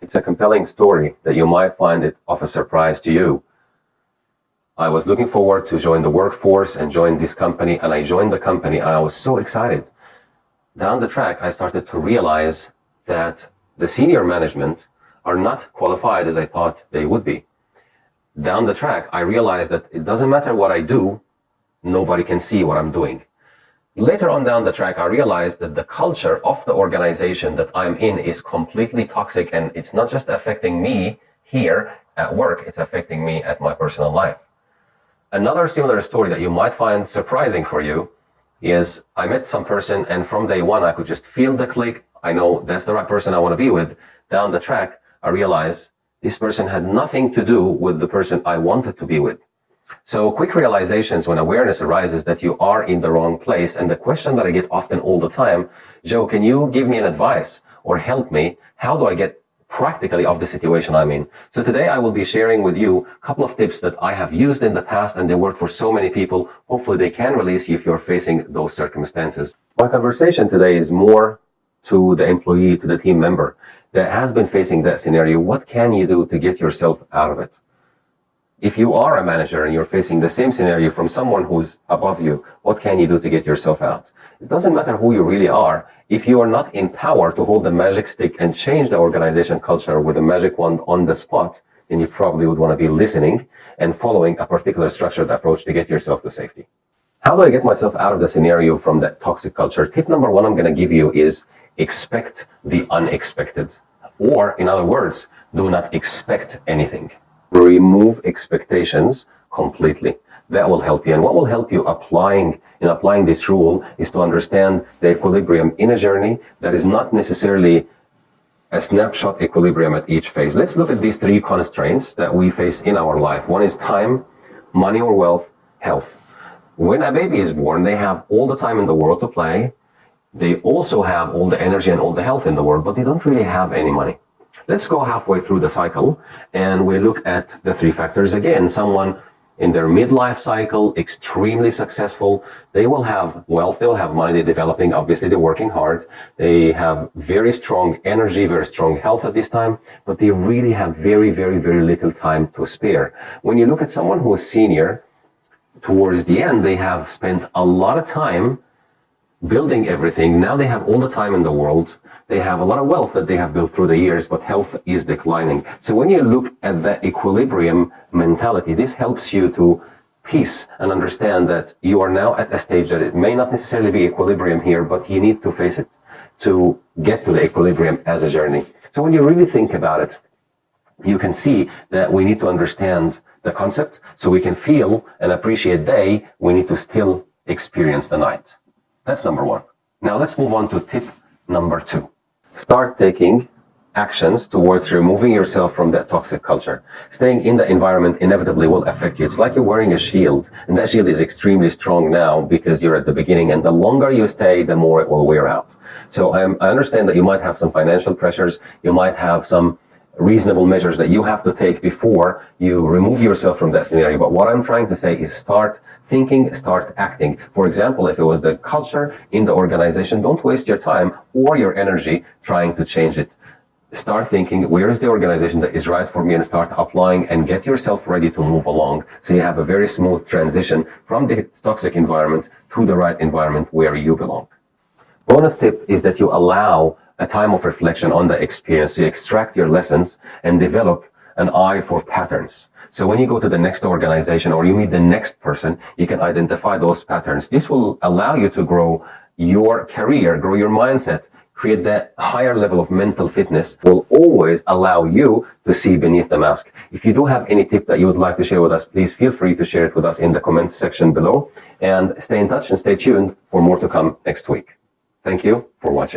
It's a compelling story that you might find it of a surprise to you. I was looking forward to join the workforce and join this company, and I joined the company and I was so excited. Down the track, I started to realize that the senior management are not qualified as I thought they would be. Down the track, I realized that it doesn't matter what I do, nobody can see what I'm doing. Later on down the track, I realized that the culture of the organization that I'm in is completely toxic and it's not just affecting me here at work, it's affecting me at my personal life. Another similar story that you might find surprising for you is I met some person and from day one I could just feel the click. I know that's the right person I want to be with. Down the track, I realized this person had nothing to do with the person I wanted to be with. So quick realizations when awareness arises that you are in the wrong place. And the question that I get often all the time, Joe, can you give me an advice or help me? How do I get practically of the situation I'm in? So today I will be sharing with you a couple of tips that I have used in the past and they work for so many people. Hopefully they can release you if you're facing those circumstances. My conversation today is more to the employee, to the team member that has been facing that scenario. What can you do to get yourself out of it? If you are a manager and you're facing the same scenario from someone who's above you, what can you do to get yourself out? It doesn't matter who you really are. If you are not in power to hold the magic stick and change the organization culture with a magic wand on the spot, then you probably would want to be listening and following a particular structured approach to get yourself to safety. How do I get myself out of the scenario from that toxic culture? Tip number one I'm going to give you is expect the unexpected. Or, in other words, do not expect anything remove expectations completely. That will help you. And what will help you applying in applying this rule is to understand the equilibrium in a journey that is not necessarily a snapshot equilibrium at each phase. Let's look at these three constraints that we face in our life. One is time, money or wealth, health. When a baby is born, they have all the time in the world to play. They also have all the energy and all the health in the world, but they don't really have any money. Let's go halfway through the cycle and we look at the three factors again. Someone in their midlife cycle, extremely successful. They will have wealth, they'll have money, they're developing, obviously they're working hard. They have very strong energy, very strong health at this time, but they really have very, very, very little time to spare. When you look at someone who is senior, towards the end, they have spent a lot of time building everything. Now they have all the time in the world. They have a lot of wealth that they have built through the years, but health is declining. So when you look at that equilibrium mentality, this helps you to peace and understand that you are now at a stage that it may not necessarily be equilibrium here, but you need to face it to get to the equilibrium as a journey. So when you really think about it, you can see that we need to understand the concept so we can feel and appreciate day. We need to still experience the night. That's number one. Now let's move on to tip number two. Start taking actions towards removing yourself from that toxic culture. Staying in the environment inevitably will affect you. It's like you're wearing a shield, and that shield is extremely strong now because you're at the beginning, and the longer you stay, the more it will wear out. So um, I understand that you might have some financial pressures, you might have some reasonable measures that you have to take before you remove yourself from that scenario. But what I'm trying to say is start thinking, start acting. For example, if it was the culture in the organization, don't waste your time or your energy trying to change it. Start thinking, where is the organization that is right for me and start applying and get yourself ready to move along so you have a very smooth transition from the toxic environment to the right environment where you belong. Bonus tip is that you allow a time of reflection on the experience to extract your lessons and develop an eye for patterns. So when you go to the next organization or you meet the next person, you can identify those patterns. This will allow you to grow your career, grow your mindset, create that higher level of mental fitness will always allow you to see beneath the mask. If you do have any tip that you would like to share with us, please feel free to share it with us in the comments section below and stay in touch and stay tuned for more to come next week. Thank you for watching.